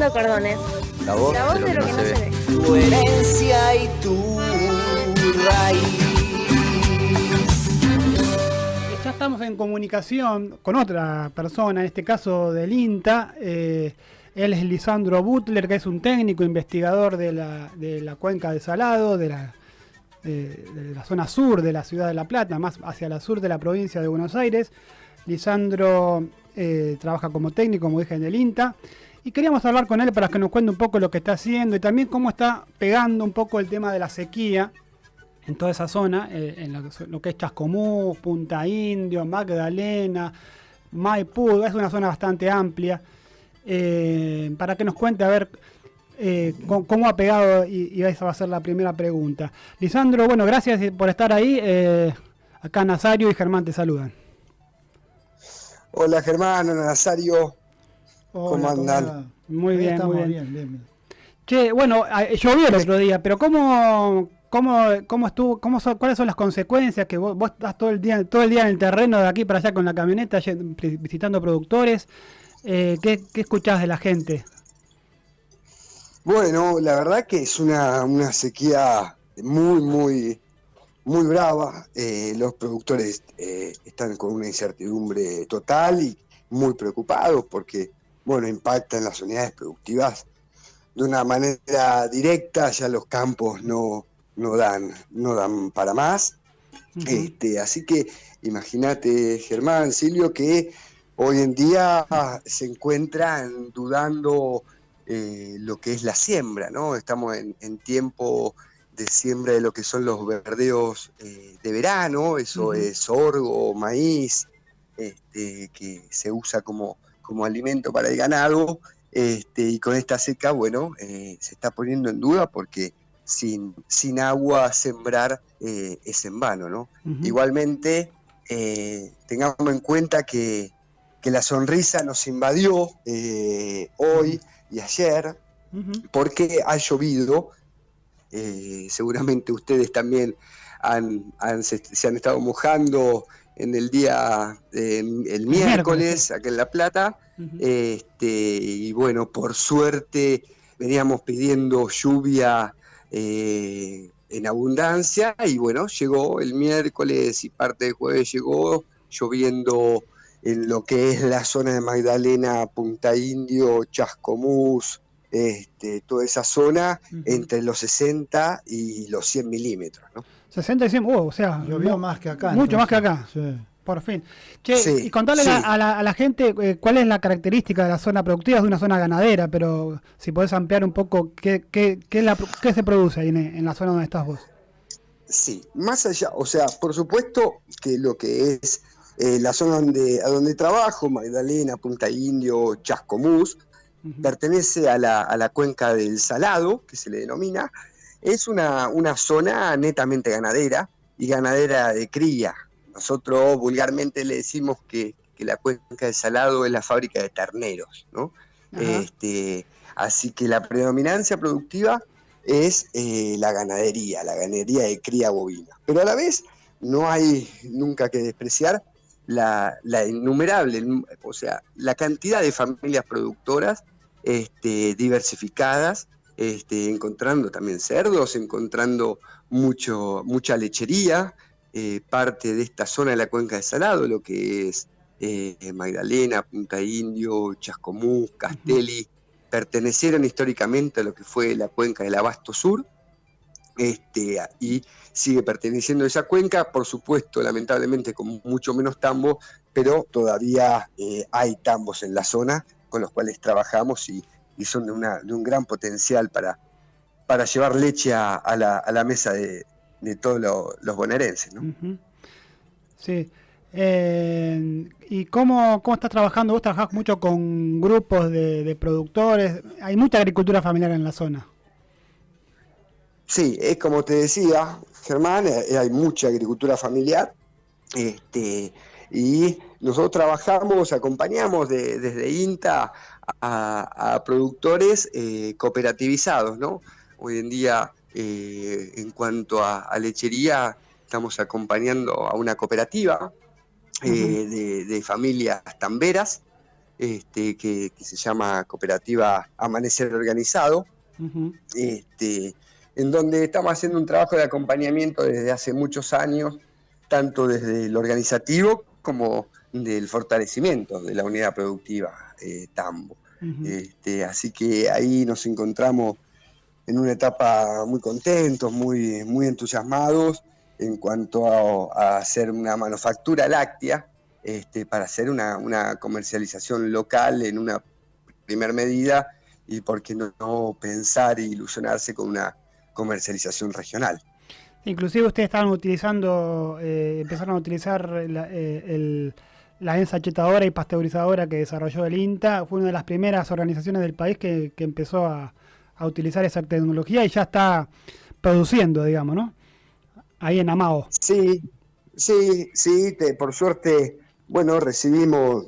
Cordones. La voz, La voz de lo que no se ve. Tu herencia y tu raíz. Ya estamos en comunicación con otra persona, en este caso del INTA. eh, él es Lisandro Butler, que es un técnico investigador de la, de la cuenca de Salado, de la, de, de la zona sur de la ciudad de La Plata, más hacia la sur de la provincia de Buenos Aires. Lisandro eh, trabaja como técnico, como dije, en el INTA. Y queríamos hablar con él para que nos cuente un poco lo que está haciendo y también cómo está pegando un poco el tema de la sequía en toda esa zona, eh, en lo, que- es Chascomús, Punta Indio, Magdalena, Maipú, es una zona bastante amplia. Eh, para que nos cuente a ver eh, cómo, ha pegado, y, esa va a ser la primera pregunta. Lisandro, bueno, gracias por estar ahí. acá Nazario y Germán te saludan. Hola Germán, hola. ¿Cómo andan? Muy bien, estamos, muy bien. bien, bien, bien. Che, bueno, a- llovió el otro día, pero ¿cómo, cómo, cómo estuvo, cómo son- cuáles son las consecuencias que vos, vos estás todo el día, todo el día en el terreno de aquí para allá con la camioneta, visitando productores? Eh, ¿qué, ¿Qué escuchás de la gente? Bueno, la verdad que es una, una sequía muy, muy, muy brava. Eh, los productores eh, están con una incertidumbre total y muy preocupados porque, bueno, impacta en las unidades productivas de una manera directa, ya los campos no, no dan, no dan para más. Este, así que imagínate, Germán, Silvio, que hoy en día se encuentran dudando eh, lo que es la siembra, ¿no? Estamos en, en tiempo de siembra de lo que son los verdeos eh, de verano, eso es sorgo, maíz, este, que se usa como, como alimento para el ganado, este, y con esta seca, bueno, eh, se está poniendo en duda porque sin, sin agua sembrar eh, es en vano, ¿no? Igualmente, eh, tengamos en cuenta que, que la sonrisa nos invadió hoy y ayer porque ha llovido. seguramente ustedes también han, han- se, se han estado mojando en el día, eh, el miércoles, acá en La Plata. este, y bueno, por suerte veníamos pidiendo lluvia eh, en abundancia y bueno, llegó el miércoles y parte del jueves llegó lloviendo en lo que es la zona de Magdalena, Punta Indio, Chascomús, este, toda esa zona entre los 60 y los 100 milímetros. ¿no? 60 y 100, uh, o sea, Llovió más que acá, Mucho más que acá. Por fin. Che, Sí, y contarle sí. a, a la, a la gente eh, cuál es la característica de la zona productiva, es de una zona ganadera, pero si podés ampliar un poco qué, qué, qué, es la pro- qué se produce ahí en, en la zona donde estás vos. Sí, más allá, o sea, por supuesto que lo que es eh, la zona donde, a donde trabajo, Magdalena, Punta Indio, Chascomús, pertenece a la, a la cuenca del Salado, que se le denomina, es una, una zona netamente ganadera y ganadera de cría. Nosotros vulgarmente le decimos que, que la cuenca del Salado es la fábrica de terneros, ¿no? Este, así que la predominancia productiva es eh, la ganadería, la ganadería de cría bovina. Pero a la vez no hay nunca que despreciar la, la innumerable, o sea, la cantidad de familias productoras este, diversificadas, este, encontrando también cerdos, encontrando mucho, mucha lechería, eh, parte de esta zona de la cuenca de Salado, lo que es eh, Magdalena, Punta Indio, Chascomús, Castelli, pertenecieron históricamente a lo que fue la cuenca del Abasto Sur, este, y sigue perteneciendo a esa cuenca, por supuesto, lamentablemente con mucho menos tambo, pero todavía eh, hay tambos en la zona con los cuales trabajamos y, y son de, una- de un gran potencial para, para llevar leche a, a la, a la mesa de, de todos lo- los bonaerenses. ¿no? Sí. Eh, ¿Y cómo, cómo estás trabajando? Vos trabajás mucho con grupos de, de productores. Hay mucha agricultura familiar en la zona. Sí, es como te decía, Germán, eh, hay mucha agricultura familiar, este, y nosotros trabajamos, acompañamos de- desde INTA a, a productores eh, cooperativizados, ¿no? Hoy en día, eh, en cuanto a, a lechería, estamos acompañando a una cooperativa eh, de, de familias tamberas, este, que, se llama Cooperativa Amanecer Organizado, este, en donde estamos haciendo un trabajo de acompañamiento desde hace muchos años, tanto desde el organizativo como del fortalecimiento de la unidad productiva eh, Tambo. este, así que ahí nos encontramos en una etapa muy contentos, muy, muy entusiasmados en cuanto a, hacer una manufactura láctea este, para hacer una, comercialización local en una primera medida y por qué no, pensar e ilusionarse con una comercialización regional. Inclusive ustedes estaban utilizando, eh, empezaron a utilizar la, eh, ensachetadora y pasteurizadora que desarrolló el INTA. Fue una de las primeras organizaciones del país que, empezó a, utilizar esa tecnología y ya está produciendo, digamos, ¿no? Ahí en Amao. Sí, sí, sí, por suerte bueno, recibimos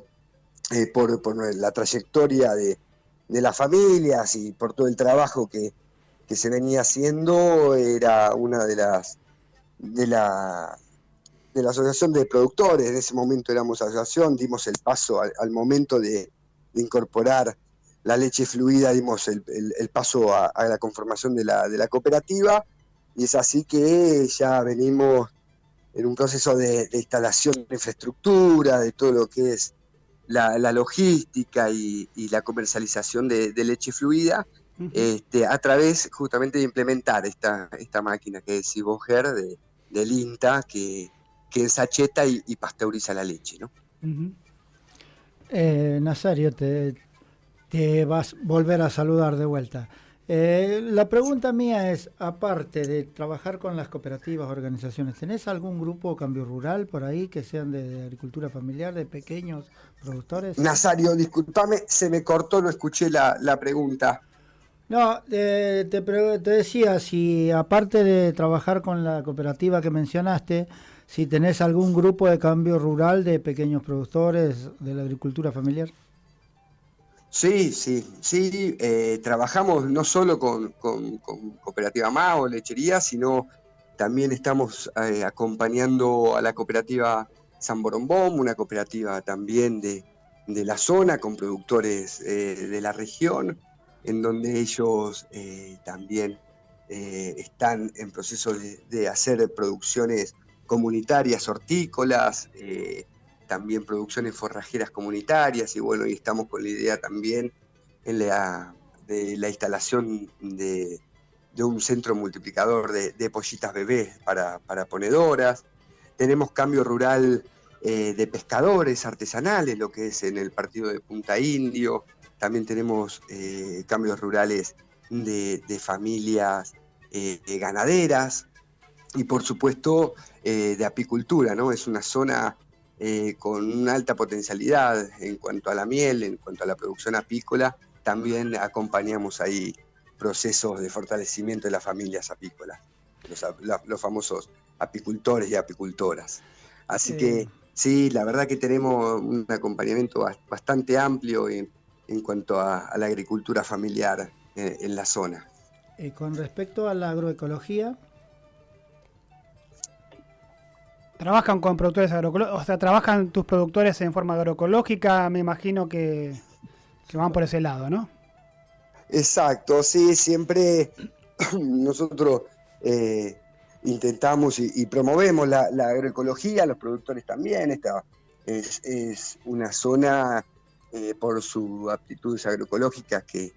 eh, por, la trayectoria de, las familias y por todo el trabajo que, se venía haciendo, era una de las de la, de la asociación de productores, en ese momento éramos asociación, dimos el paso al, momento de, incorporar la leche fluida, dimos el, paso a, la conformación de la, de la cooperativa, y es así que ya venimos en un proceso de, instalación de infraestructura, de todo lo que es la, logística y, la comercialización de, leche fluida, este, a través justamente de implementar esta, esta máquina que es Iboger de, del INTA, que, que ensacheta y, pasteuriza la leche. ¿no? Eh, Nazario, te, te vas a volver a saludar de vuelta. Eh, la pregunta mía es, aparte de trabajar con las cooperativas, organizaciones, ¿tenés algún grupo cambio rural por ahí que sean de, agricultura familiar, de pequeños productores? Nazario, discúlpame, se me cortó, no escuché la, pregunta. No, te, te, decía, si aparte de trabajar con la cooperativa que mencionaste, si tenés algún grupo de cambio rural de pequeños productores de la agricultura familiar. Sí, sí, sí. Eh, trabajamos no solo con, Cooperativa MAO, lechería, sino también estamos eh, acompañando a la cooperativa San Borombón, una cooperativa también de, la zona, con productores eh, de la región, en donde ellos también están en proceso de, de, hacer producciones comunitarias hortícolas también producciones forrajeras comunitarias y bueno, y estamos con la idea también de la instalación de, un centro multiplicador de, pollitas bebés para, ponedoras. Tenemos cambio rural eh, de pescadores artesanales, lo que es en el partido de Punta Indio. También tenemos eh, cambios rurales de, familias eh, ganaderas y por supuesto de apicultura, ¿no? Es una zona eh, con una alta potencialidad en cuanto a la miel, en cuanto a la producción apícola, también acompañamos ahí procesos de fortalecimiento de las familias apícolas, los, famosos apicultores y apicultoras. Así que sí, la verdad que tenemos un acompañamiento bastante amplio en, cuanto a, la agricultura familiar eh, en, la zona. Y eh, con respecto a la agroecología, Trabajan con productores agroecológicos, o sea, trabajan tus productores en forma agroecológica, me imagino que, van por ese lado, ¿no? Exacto, sí, siempre nosotros eh, intentamos y, promovemos la, agroecología, los productores también, esta es, una zona eh, por sus aptitudes agroecológicas que,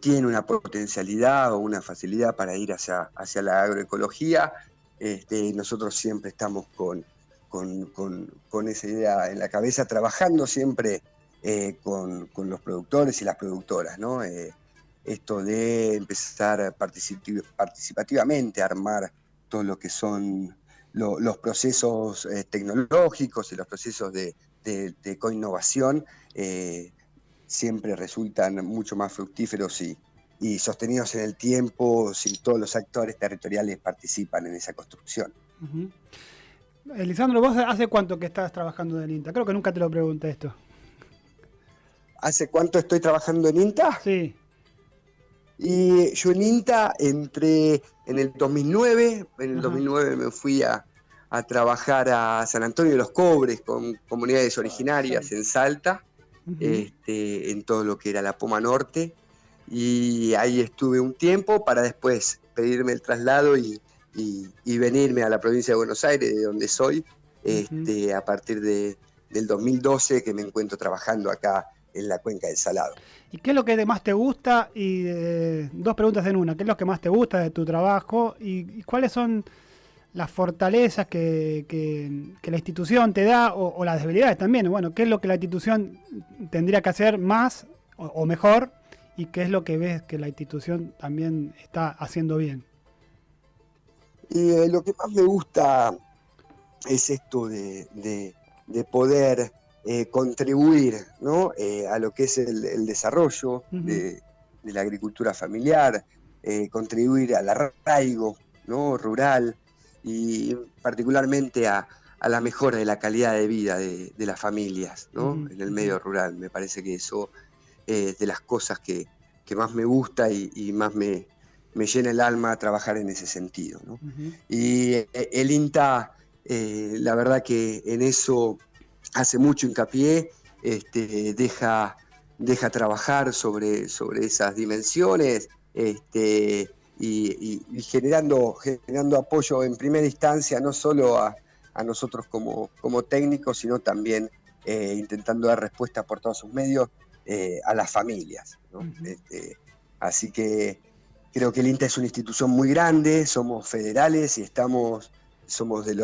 tiene una potencialidad o una facilidad para ir hacia, hacia la agroecología este, nosotros siempre estamos con, con, esa idea en la cabeza, trabajando siempre eh, con, los productores y las productoras, ¿no? Eh, esto de empezar participativamente a armar todo lo que son los procesos eh, tecnológicos y los procesos de, de, de coinnovación, siempre resultan mucho más fructíferos y, y sostenidos en el tiempo si todos los actores territoriales participan en esa construcción. Elisandro, ¿vos hace cuánto que estás trabajando en INTA? Creo que nunca te lo pregunté esto. ¿Hace cuánto estoy trabajando en INTA? Sí. Y yo en INTA entré en el 2009, en el 2009 me fui a, trabajar a San Antonio de los Cobres con comunidades originarias en Salta este, en todo lo que era la Poma Norte. Y ahí estuve un tiempo para después pedirme el traslado y, venirme a la provincia de Buenos Aires, de donde soy, este, a partir de, del 2012 que me encuentro trabajando acá en la cuenca del Salado. ¿Y qué es lo que más te gusta? Y eh, dos preguntas en una. ¿Qué es lo que más te gusta de tu trabajo? ¿Y, cuáles son las fortalezas que, la institución te da o, las debilidades también? Bueno, ¿qué es lo que la institución tendría que hacer más o, mejor? ¿Y qué es lo que ves que la institución también está haciendo bien? Y eh, lo que más me gusta es esto de poder eh, contribuir eh, a lo que es el, desarrollo de, la agricultura familiar, eh, contribuir al arraigo ¿no? rural y particularmente a, la mejora de la calidad de vida de, las familias en el medio rural. Me parece que eso es de las cosas que, más me gusta y, más me, llena el alma trabajar en ese sentido. Y el INTA, la verdad que en eso hace mucho hincapié, este, deja, deja trabajar sobre, sobre esas dimensiones este, y, generando, generando apoyo en primera instancia no solo a, nosotros como, como, técnicos, sino también eh, intentando dar respuesta por todos sus medios eh, a las familias. Este, así que creo que el INTA es una institución muy grande, somos federales y estamos somos de,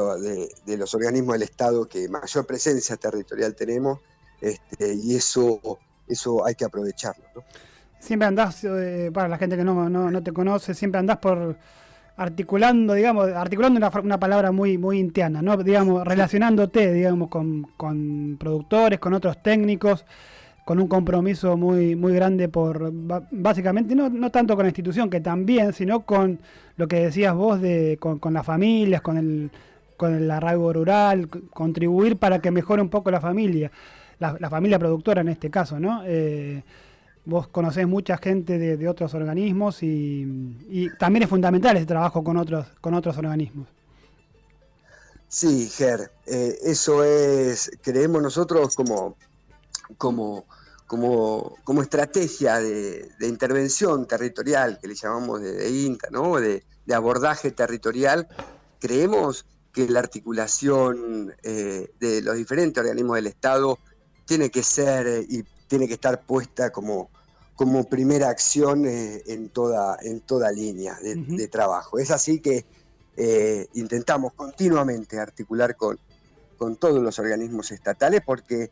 los organismos del Estado que mayor presencia territorial tenemos este, y eso, eso hay que aprovecharlo. Siempre andás, eh, para la gente que no, te conoce, siempre andás por articulando, digamos, articulando una, palabra muy, muy intiana, ¿no? digamos, relacionándote, digamos, con, con productores, con otros técnicos con un compromiso muy, muy grande por, básicamente, no, no tanto con la institución, que también, sino con lo que decías vos, de, con, las familias, con el, con el arraigo rural, contribuir para que mejore un poco la familia, la, familia productora en este caso, ¿no? Eh, vos conocés mucha gente de, otros organismos y, también es fundamental ese trabajo con otros, con otros organismos. Sí, Ger, eh, eso es, creemos nosotros como, como como, como estrategia de, intervención territorial, que le llamamos de, INTA, ¿no? de, abordaje territorial, creemos que la articulación eh, de los diferentes organismos del Estado tiene que ser y tiene que estar puesta como, como primera acción eh, en, toda, en toda línea de, trabajo. Es así que intentamos continuamente articular con, con todos los organismos estatales porque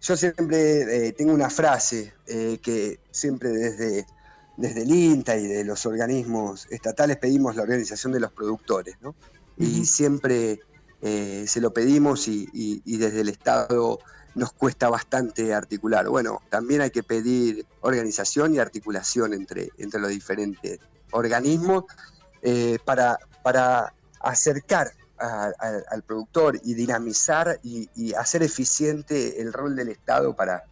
yo siempre eh, tengo una frase eh, que siempre desde, desde el INTA y de los organismos estatales pedimos la organización de los productores, ¿no? Y siempre eh, se lo pedimos y, desde el Estado nos cuesta bastante articular. Bueno, también hay que pedir organización y articulación entre, entre los diferentes organismos para, para acercar al productor y dinamizar y, hacer eficiente el rol del Estado para,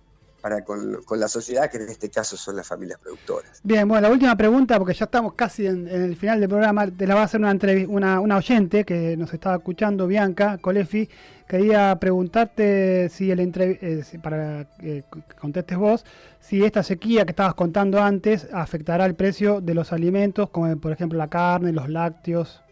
para con, la sociedad, que en este caso son las familias productoras. Bien, bueno, la última pregunta, porque ya estamos casi en, el final del programa, te la va a hacer una, una, oyente que nos estaba escuchando, Bianca Colefi. Quería preguntarte si el eh, para que contestes vos, si esta sequía que estabas contando antes afectará el precio de los alimentos, como por ejemplo la carne, los lácteos.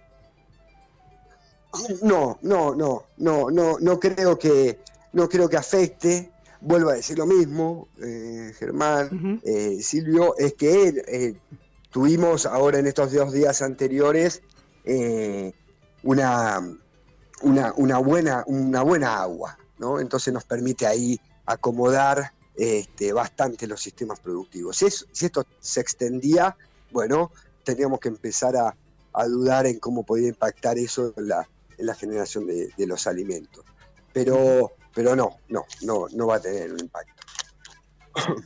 No, no, no, no, no, no creo que, no creo que afecte. Vuelvo a decir lo mismo, eh, Germán, eh, Silvio, es que eh, tuvimos ahora en estos dos días anteriores una, una, buena, una buena agua, ¿no? Entonces nos permite ahí acomodar este, bastante los sistemas productivos. Si, si esto se extendía, bueno, teníamos que empezar a, a dudar en cómo podía impactar eso en la, en la generación de, los alimentos. Pero, pero no, no, no, no va a tener un impacto.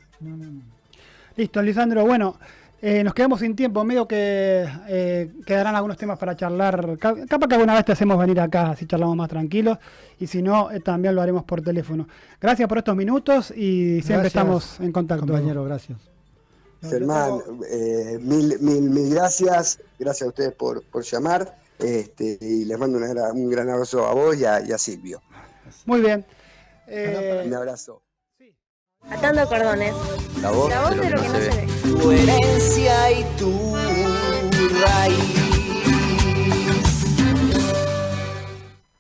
Listo, Lisandro. Bueno, eh, nos quedamos sin tiempo, medio que eh, quedarán algunos temas para charlar. Capaz que alguna vez te hacemos venir acá, si charlamos más tranquilos, y si no, eh, también lo haremos por teléfono. Gracias por estos minutos y siempre estamos en contacto. Compañero, gracias. Germán, mil, mil, mil gracias. Gracias a ustedes por, por llamar. Este, y les mando un gran abrazo a vos y a, Silvio. Muy bien. Eh... Un abrazo. Atando cordones. La voz, La voz de, lo que, no se ve. Tu herencia y tu raíz.